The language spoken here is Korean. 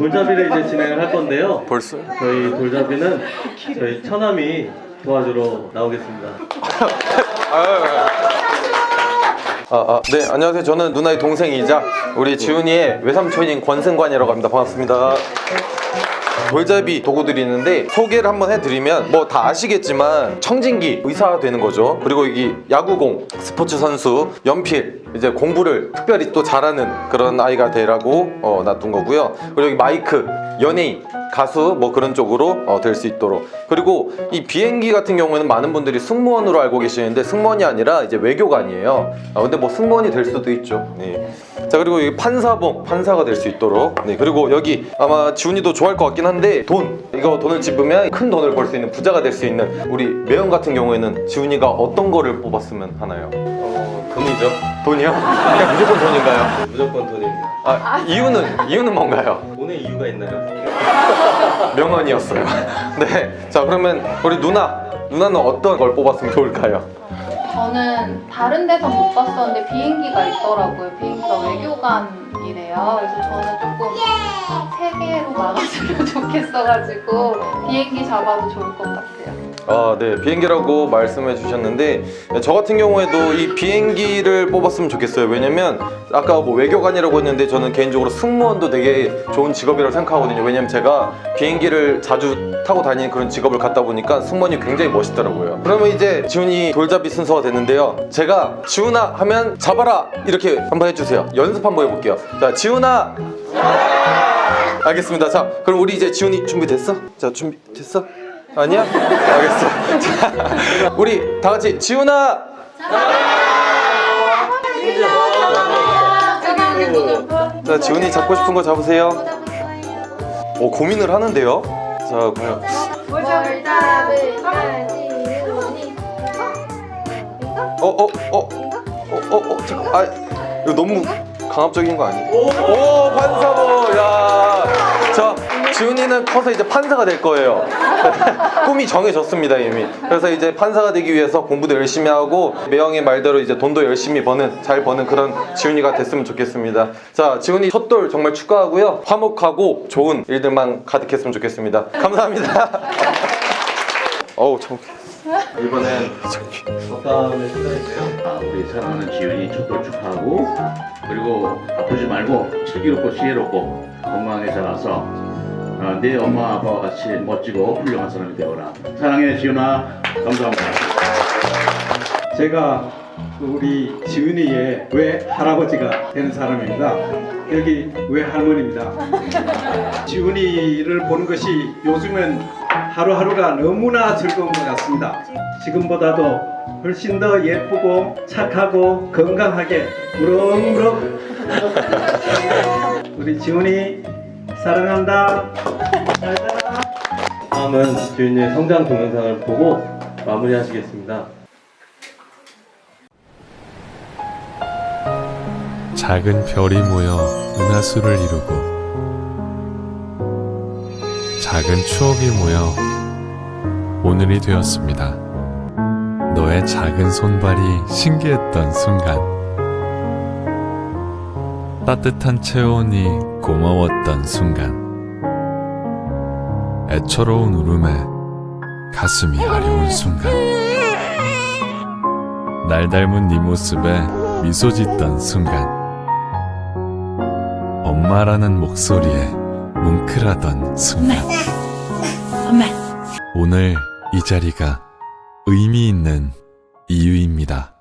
자, 돌잡이를 이제 진행을 할 건데요. 벌써? 저희 돌잡이는 저희 처남이 도와주러 나오겠습니다. 아, 아, 네, 안녕하세요. 저는 누나의 동생이자 우리 지훈이의 외삼촌인 권승관이라고 합니다. 반갑습니다. 돌잡이 도구들이 있는데 소개를 한번 해드리면 뭐 다 아시겠지만 청진기 의사가 되는 거죠. 그리고 여기 야구공 스포츠 선수 연필 이제 공부를 특별히 또 잘하는 그런 아이가 되라고 어, 놔둔 거고요. 그리고 여기 마이크 연예인 가수 뭐 그런 쪽으로 어, 될 수 있도록. 그리고 이 비행기 같은 경우에는 많은 분들이 승무원으로 알고 계시는데 승무원이 아니라 이제 외교관이에요. 아, 근데 뭐 승무원이 될 수도 있죠. 네. 자 그리고 여기 판사봉 판사가 될 수 있도록. 네 그리고 여기 아마 지훈이도 좋아할 것 같긴 한데 돈 이거 돈을 집으면 큰 돈을 벌 수 있는 부자가 될 수 있는 우리 매형 같은 경우에는 지훈이가 어떤 거를 뽑았으면 하나요? 어, 금이죠. 돈이요? 그냥 무조건 돈인가요? 무조건 돈입니다. 아 이유는 이유는 뭔가요? 돈의 이유가 있나요? 명언이었어요. 네. 자 그러면 우리 누나 누나는 어떤 걸 뽑았으면 좋을까요? 저는 다른 데서 못 봤었는데 비행기가 있더라고요. 비행기가 외교관이래요. 그래서 저는 조금 세 개로 막았으면 좋겠어가지고 비행기 잡아도 좋을 것 같아요. 아, 네. 비행기라고 말씀해 주셨는데 저 같은 경우에도 이 비행기를 뽑았으면 좋겠어요. 왜냐면 아까 뭐 외교관이라고 했는데 저는 개인적으로 승무원도 되게 좋은 직업이라고 생각하거든요. 왜냐면 제가 비행기를 자주 타고 다니는 그런 직업을 갖다 보니까 승무원이 굉장히 멋있더라고요. 그러면 이제 지훈이 돌잡이 순서 가 됐는데요. 제가 지훈아 하면 잡아라 이렇게 한번 해주세요. 연습 한번 해볼게요. 자, 지훈아. 알겠습니다. 자, 그럼 우리 이제 지훈이 준비됐어? 자, 준비됐어? 아니야? 알겠어. 자, 우리 다 같이 지훈아. 자, 지훈이 잡고 싶은 거 잡으세요. 오, 고민을 하는데요. 자, 그러면 뭘 잡을까? 어, 어, 어, 어, 어, 어, 잠깐, 아, 이거 너무 강압적인 거 아니에요? 오, 판사모, 야, 자, 지훈이는 커서 이제 판사가 될 거예요. 꿈이 정해졌습니다 이미. 그래서 이제 판사가 되기 위해서 공부도 열심히 하고 매형의 말대로 이제 돈도 열심히 버는 잘 버는 그런 지훈이가 됐으면 좋겠습니다. 자, 지훈이 첫돌 정말 축하하고요. 화목하고 좋은 일들만 가득했으면 좋겠습니다. 감사합니다. 어우 참. 이번엔 덕담을 시작해주세요. 아, 우리 사랑하는 지윤이 첫돌 축하하고 그리고 아프지 말고 슬기롭고 지혜롭고 건강하게 자라서 어, 내 엄마 아빠와 같이 멋지고 훌륭한 사람이 되어라 사랑해 지윤아 감사합니다 제가 우리 지은이의 외할아버지가 되는 사람입니다. 여기 외할머니입니다. 지은이를 보는 것이 요즘은 하루하루가 너무나 즐거운 것 같습니다. 지금보다도 훨씬 더 예쁘고 착하고 건강하게 무럭무럭 우리 지은이 사랑한다. 다음은 지훈이의 성장 동영상을 보고 마무리하시겠습니다. 작은 별이 모여 은하수를 이루고 작은 추억이 모여 오늘이 되었습니다. 너의 작은 손발이 신기했던 순간. 따뜻한 체온이 고마웠던 순간. 애처로운 울음에 가슴이 아려운 순간. 날 닮은 네 모습에 미소 짓던 순간. 엄마라는 목소리에 뭉클하던 순간. 오늘 이 자리가 의미 있는 이유입니다.